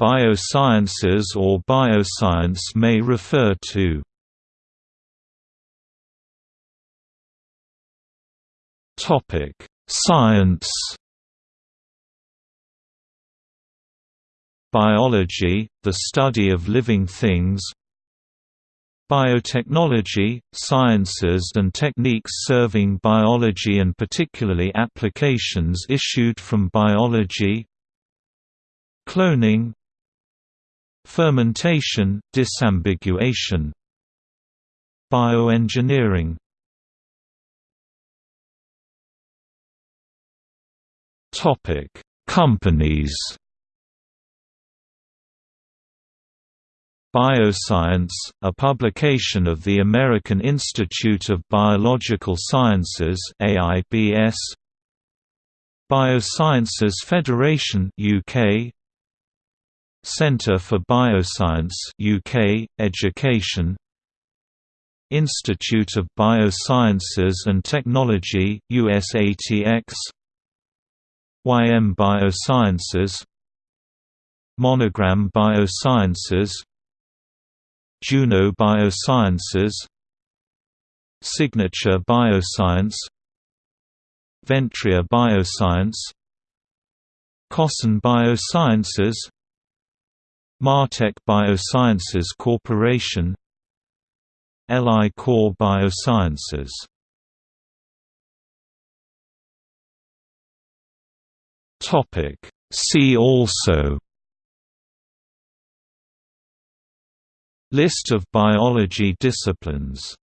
Biosciences or bioscience may refer to. Topic Science. Biology, the study of living things. Biotechnology, sciences and techniques serving biology and particularly applications issued from biology. Cloning Fermentation, disambiguation. Bioengineering. Companies. Bioscience, a publication of the American Institute of Biological Sciences AIBS Biosciences Federation UK Centre for Bioscience UK Education. Institute of Biosciences and Technology USATX YM Biosciences. Monogram Biosciences. Juno Biosciences. Signature Bioscience. Ventria Bioscience. Kosan Biosciences Martek Biosciences Corporation. LI-COR Biosciences. See also. List of biology disciplines